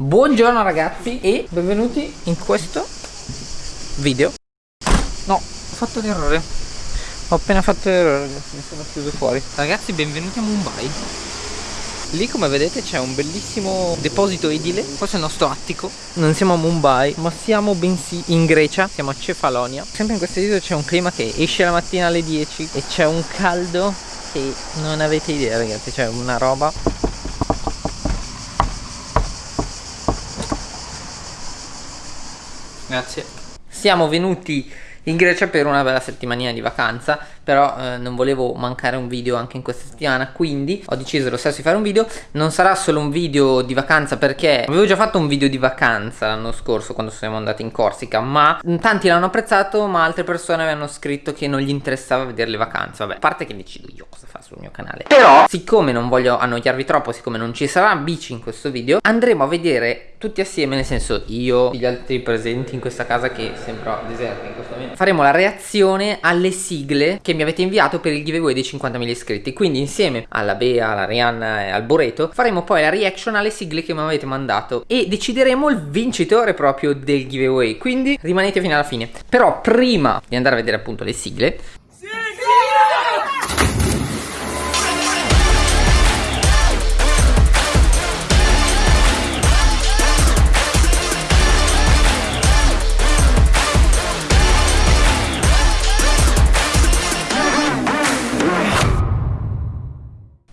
Buongiorno ragazzi e benvenuti in questo video. No, ho fatto l'errore. Ho appena fatto l'errore ragazzi, mi sono chiuso fuori. Ragazzi benvenuti a Mumbai. Lì come vedete c'è un bellissimo deposito edile. Questo è il nostro attico. Non siamo a Mumbai ma siamo bensì in Grecia. Siamo a Cefalonia. Sempre in questo video c'è un clima che esce la mattina alle 10 E c'è un caldo che non avete idea ragazzi. C'è una roba Grazie. Siamo venuti in Grecia per una bella settimanina di vacanza però eh, non volevo mancare un video anche in questa settimana quindi ho deciso lo stesso di fare un video. Non sarà solo un video di vacanza perché avevo già fatto un video di vacanza l'anno scorso quando siamo andati in Corsica ma tanti l'hanno apprezzato ma altre persone avevano scritto che non gli interessava vedere le vacanze. Vabbè a parte che decido io cosa fare sul mio canale. Però siccome non voglio annoiarvi troppo siccome non ci sarà bici in questo video andremo a vedere tutti assieme nel senso io gli altri presenti in questa casa che sembra deserta in questo momento. Faremo la reazione alle sigle che mi avete inviato per il giveaway dei 50.000 iscritti. Quindi insieme alla Bea, alla Rihanna e al Boreto faremo poi la reaction alle sigle che mi avete mandato e decideremo il vincitore proprio del giveaway. Quindi rimanete fino alla fine. Però prima di andare a vedere appunto le sigle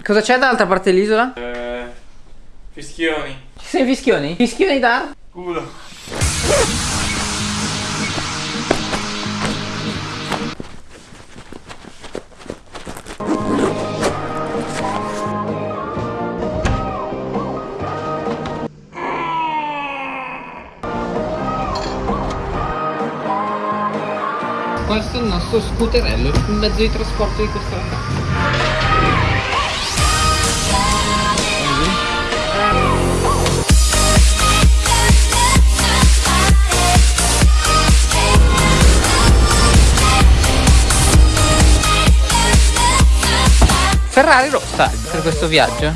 Cosa c'è dall'altra parte dell'isola? Eh, fischioni. Ci sono i fischioni? Fischioni da? Culo. Questo è il nostro scooterello, il mezzo di trasporto di questa Ferrari rossa per questo viaggio.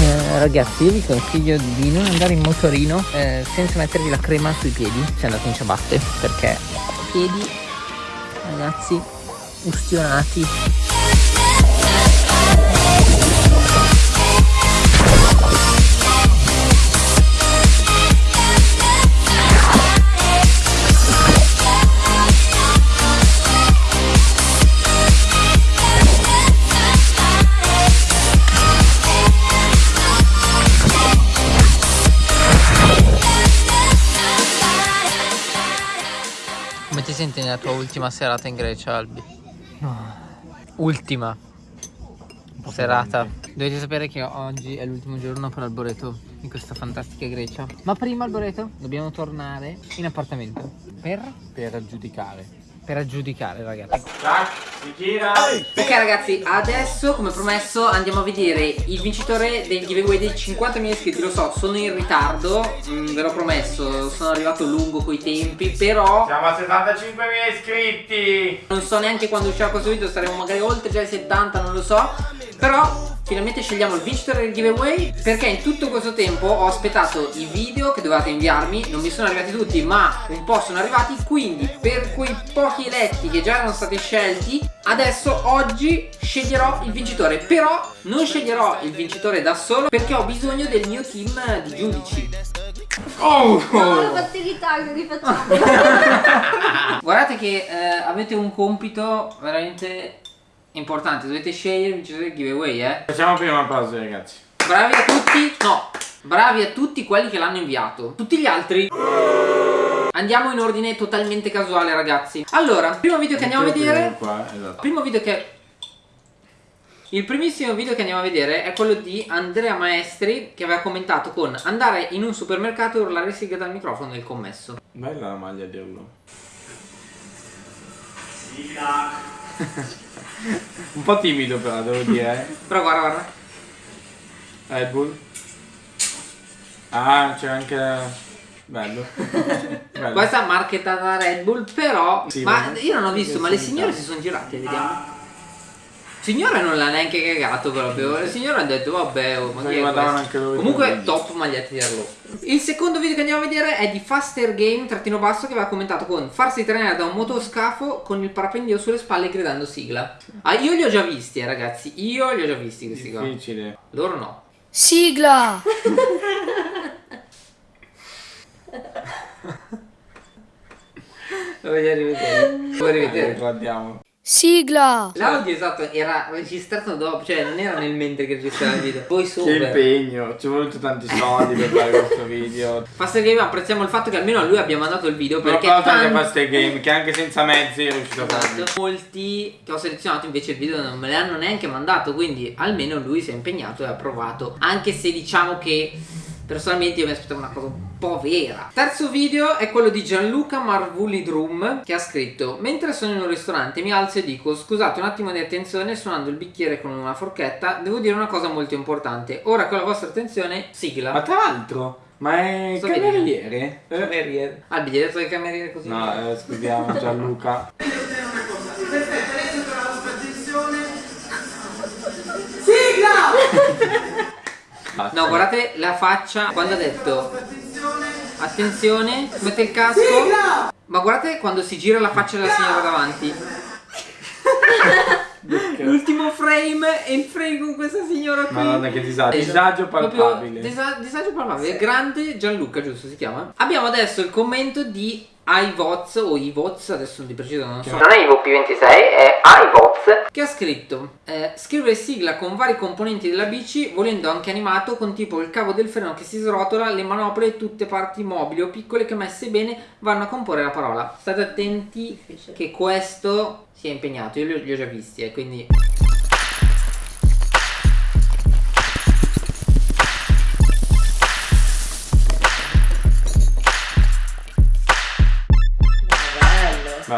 Eh, ragazzi io vi consiglio di non andare in motorino eh, senza mettervi la crema sui piedi se andate in ciabatte perché piedi ragazzi ustionati Come ti senti nella tua ultima serata in Grecia, Albi? Ultima serata. Dovete sapere che oggi è l'ultimo giorno per Alboreto in questa fantastica Grecia. Ma prima, Alboreto, dobbiamo tornare in appartamento. Per? Per aggiudicare. Per aggiudicare, ragazzi. Tac, si gira. Ok ragazzi, adesso come promesso andiamo a vedere il vincitore del giveaway dei 50.000 iscritti Lo so, sono in ritardo, mm, ve l'ho promesso, sono arrivato lungo coi tempi Però Siamo a 75.000 iscritti. non so neanche quando uscirà questo video, saremo magari oltre già i 70, non lo so Però finalmente scegliamo il vincitore del giveaway Perché in tutto questo tempo ho aspettato i video che dovevate inviarmi Non mi sono arrivati tutti ma un po' sono arrivati Quindi per quei pochi eletti che già erano stati scelti Adesso oggi sceglierò il vincitore Però non sceglierò il vincitore da solo Perché ho bisogno del mio team di giudici Oh! No, la batteria che rifacciamo. Guardate che eh, avete un compito veramente importante Dovete scegliere il vincitore del giveaway eh Facciamo prima una pausa ragazzi. Bravi a tutti No Bravi a tutti quelli che l'hanno inviato Tutti gli altri Andiamo in ordine totalmente casuale ragazzi Allora Primo video che andiamo a vedere Qua, esatto. Primo video che Il primissimo video che andiamo a vedere È quello di Andrea Maestri Che aveva commentato con Andare in un supermercato e urlare sigla dal microfono del commesso Bella la maglia di Urlo. Un po' timido però, devo dire. eh. Però guarda guarda Red Bull. Ah, c'è anche... Bello. Bello. Questa marchetta da Red Bull però Sì, Ma io non ho visto Ma le signore si sono girate Vediamo signore non l'ha neanche cagato proprio. Il signore ha detto vabbè, oh, ma Comunque top magliette di Arlo. Il secondo video che andiamo a vedere è di Faster Game trattino basso che aveva commentato con farsi trainare da un motoscafo con il parapendio sulle spalle gridando sigla. Ah, io li ho già visti, eh, ragazzi. Io li ho già visti questi qua. Difficile. Loro no. Sigla! Lo voglio rivedere. Lo voglio rivedere. Guardiamo. Sigla! L'audio esatto era registrato dopo, cioè non era nel mentre che registrava il video. Poi Che impegno, ci è voluto tanti soldi per fare questo video. Faster Game apprezziamo il fatto che almeno a lui abbia mandato il video Però perché cosa anche tanti- Faster Game, che anche senza mezzi è riuscito a farlo. Esatto. Molti che ho selezionato invece il video non me l'hanno neanche mandato, quindi almeno lui si è impegnato e ha provato. Anche se diciamo che personalmente io mi aspettavo una cosa un po' vera. Terzo video è quello di Gianluca Marvulidrum che ha scritto Mentre sono in un ristorante mi alzo e dico scusate un attimo di attenzione suonando il bicchiere con una forchetta devo dire una cosa molto importante. Ora con la vostra attenzione sigla. Ma tra l'altro, ma è Sto cameriere? Eh? Cameriere. Ah, il biglietto del cameriere così. No, eh, scusiamo Gianluca. Sigla! No, guardate la faccia quando ha detto Attenzione, mette il casco. Ma guardate quando si gira la faccia della signora davanti. L'ultimo frame e il frame con questa signora qui. Madonna che disagio, disagio Proprio palpabile. disa- disagio palpabile. Grande Gianluca, giusto si chiama? Abbiamo adesso il commento di iVoz o iVoz, adesso di preciso non so. Non è IVOP26, è iVoz Che ha scritto? Eh, Scrive sigla con vari componenti della bici Volendo anche animato con tipo il cavo del freno che si srotola Le manopole e tutte parti mobili o piccole che messe bene vanno a comporre la parola. State attenti che questo si è impegnato Io li ho, li ho già visti eh, quindi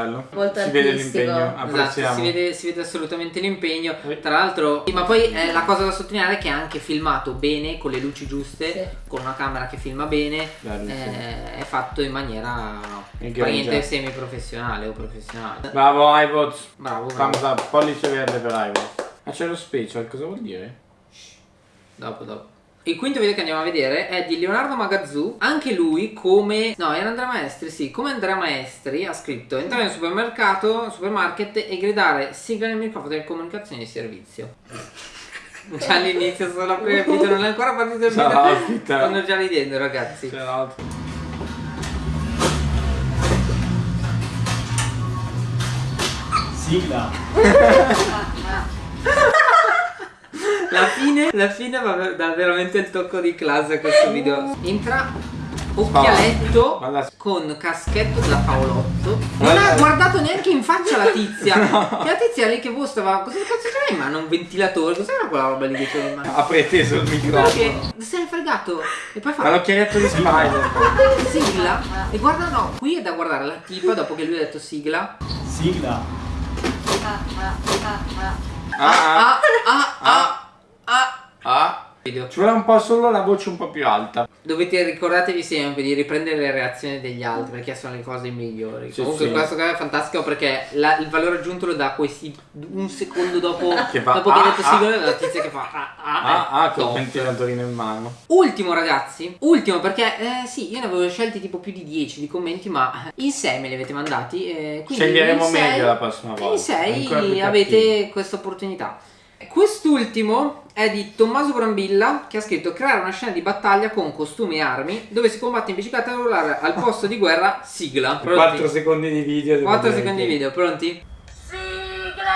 Bello. Molto si vede artistico. l'impegno, Esatto, si vede, si vede assolutamente l'impegno. Tra l'altro, ma poi eh, la cosa da sottolineare è che è anche filmato bene, con le luci giuste, Sì. con una camera che filma bene. Bello, sì. eh, È fatto in maniera Egregia. praticamente semi-professionale o professionale. Bravo iVoz. Bravo, bravo. Thumbs up, pollice verde per iVoz. Ma c'è lo special, cosa vuol dire? Dopo, dopo. Il quinto video che andiamo a vedere è di Leonardo Magazzù, anche lui come... no era Andrea Maestri, sì, come Andrea Maestri ha scritto entrare in un supermercato, supermarket e gridare sigla nel microfono delle comunicazioni di servizio. Già all'inizio solo aprire il video, non è ancora partito il Ciao, video, stanno già ridendo ragazzi. C'è l'altro. Sigla. La fine, la fine va dà veramente il tocco di classe a questo video. Entra occhialetto Ma la- con caschetto da Paolotto. Non ha guardato neanche in faccia la tizia. E la tizia lì che boh stava. Cosa cazzo c'era in mano? Un ventilatore? Cos'era quella roba lì che c'era in mano? Ha preteso il microfono. che se ne è fregato. E poi Ma fa. l'occhialetto di Spider. Sigla. E guarda no, qui è da guardare la tipa dopo che lui ha detto sigla. Sigla. Ah, ah, Ah ah ah ah. ah. Video. Ci vuole un po' solo la voce un po' più alta. Dovete ricordatevi sempre di riprendere le reazioni degli altri perché sono le cose migliori. Sì, Comunque sì. questo qua è fantastico perché la- il valore aggiunto lo dà questi un secondo dopo Che fa, dopo che ah, hai detto ah. sigla la tizia che fa ah ah, Ah, eh, ah, con il top. ventilatorino in mano. Ultimo ragazzi, ultimo perché eh, sì, io ne avevo scelti tipo più di 10 di commenti, ma in 6 me li avete mandati. eh, Sceglieremo in sei- meglio la prossima volta. In 6 Ancora più avete questa opportunità. Quest'ultimo è di Tommaso Brambilla che ha scritto creare una scena di battaglia con costumi e armi dove si combatte in bicicletta e rullare al posto di guerra sigla. 4 secondi di video. devo 4 dire secondi di video, pronti? Sigla!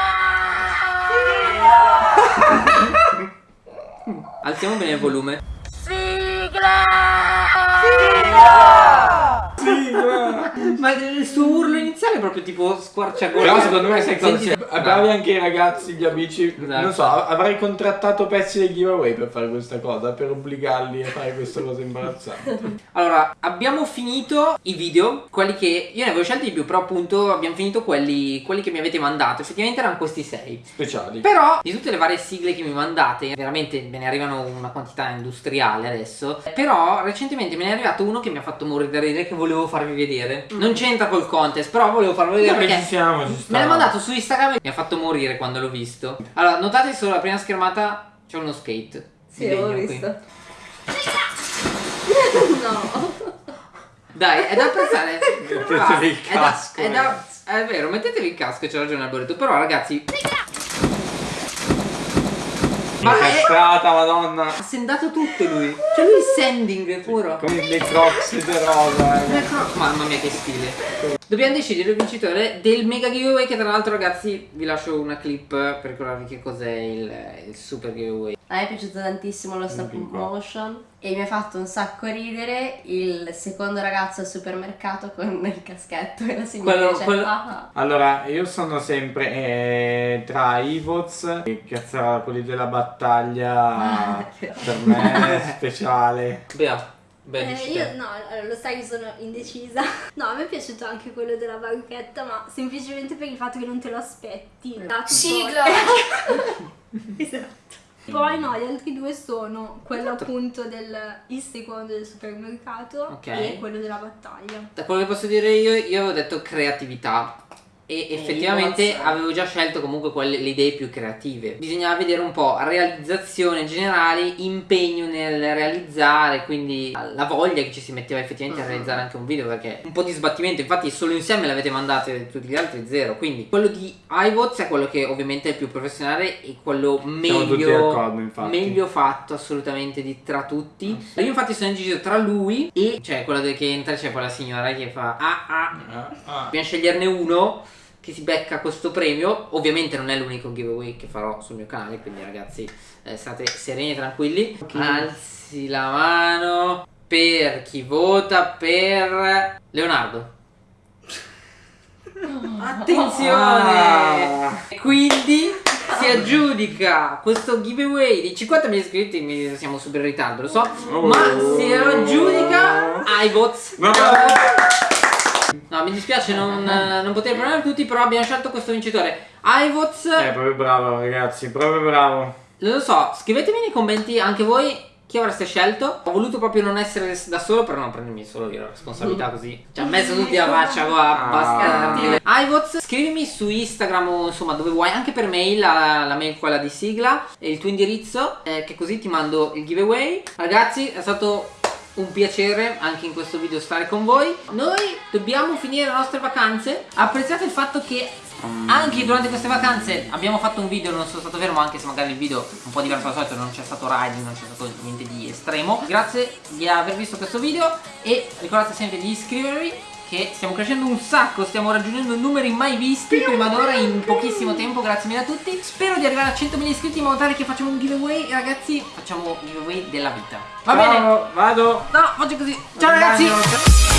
Alziamo bene il volume. Ma il suo urlo iniziale è proprio tipo squarciagola. Però secondo me sai cosa? Bravi anche i ragazzi, gli amici. Esatto. Non so, avrei contrattato pezzi dei giveaway per fare questa cosa, per obbligarli a fare questa cosa imbarazzante. Allora, abbiamo finito i video, quelli che io ne avevo scelti di più, però appunto abbiamo finito quelli, quelli che mi avete mandato. Effettivamente erano questi sei. Speciali. Però di tutte le varie sigle che mi mandate, veramente me ne arrivano una quantità industriale adesso. Però recentemente me ne è arrivato uno che mi ha fatto morire da ridere che volevo farvi farvi vedere. Non c'entra col contest, però volevo farlo vedere Vabbè, perché ci siamo, ci me l'ha mandato su Instagram e mi ha fatto morire quando l'ho visto. Allora, notate solo la prima schermata c'è uno skate. Sì, qui. visto. no. Dai, è da apprezzare. Mettetevi il è da- casco, È, da, è vero, mettetevi il casco, c'è ragione Alboreto. Però ragazzi. Ma è, Incastrata, madonna. ha sendato tutto lui. Cioè lui sending puro. Come dei crocs di rosa. eh. Mamma mia che stile Dobbiamo decidere il vincitore del mega giveaway Che tra l'altro ragazzi vi lascio una clip Per ricordarvi che cos'è il, il super giveaway A me è piaciuto tantissimo lo stop Piccola. motion e mi ha fatto un sacco ridere il secondo ragazzo al supermercato con il caschetto e la signora Quello- dice quello- "Ah, ah". Allora, io sono sempre eh, tra Ivoz e cazzo, quelli della battaglia. per me è speciale. Bea Beh, Eh, io no, lo sai che sono indecisa. No, a me è piaciuto anche quello della banchetta, ma semplicemente per il fatto che non te lo aspetti. Sigla! esatto. Poi no, gli altri due sono quello appunto del il secondo del supermercato Ok. e quello della battaglia. Da quello che posso dire io Io avevo detto creatività e effettivamente avevo già scelto comunque quelle, le idee più creative. Bisognava vedere un po' realizzazione generale, impegno nel realizzare, quindi la voglia che ci si metteva effettivamente a realizzare anche un video perché un po' di sbattimento, infatti solo insieme l'avete mandate tutti gli altri zero. Quindi quello di iVots è quello che ovviamente è il più professionale e quello meglio, d'accordo, meglio fatto assolutamente di tra tutti. Io infatti sono indeciso tra lui e cioè quello che entra c'è quella signora che fa ah ah Ah, ah. Dobbiamo sceglierne uno che si becca questo premio. Ovviamente non è l'unico giveaway che farò sul mio canale, quindi ragazzi eh, state sereni e tranquilli. Alzi la mano per chi vota per Leonardo. Attenzione! Ah. Quindi si aggiudica questo giveaway di 50.000 iscritti, siamo super in ritardo, lo so, ma si aggiudica iBots. No. Mi dispiace non, non poter premiare tutti, però abbiamo scelto questo vincitore. iVots, Eh, proprio bravo, ragazzi, proprio bravo. non lo so, scrivetemi nei commenti anche voi chi avreste scelto. Ho voluto proprio non essere da solo per non prendermi solo io la responsabilità così. Ci ha messo tutti la faccia qua, Ah. bastardi. iVots, scrivimi su Instagram o insomma dove vuoi, anche per mail, la, la mail quella di sigla e il tuo indirizzo, eh, che così ti mando il giveaway. Ragazzi, è stato un piacere anche in questo video stare con voi. Noi dobbiamo finire le nostre vacanze. Apprezzate il fatto che anche durante queste vacanze abbiamo fatto un video, non sono stato fermo anche se magari il video è un po' diverso dal solito, non c'è stato riding, non c'è stato niente di estremo. Grazie di aver visto questo video e ricordate sempre di iscrivervi che stiamo crescendo un sacco, stiamo raggiungendo numeri mai visti prima d'ora in pochissimo tempo, grazie mille a tutti. Spero di arrivare a 100.000 iscritti in modo tale che facciamo un giveaway, ragazzi, facciamo giveaway della vita. Va bene? Ciao, vado. No, è così. Ciao ragazzi! Ciao.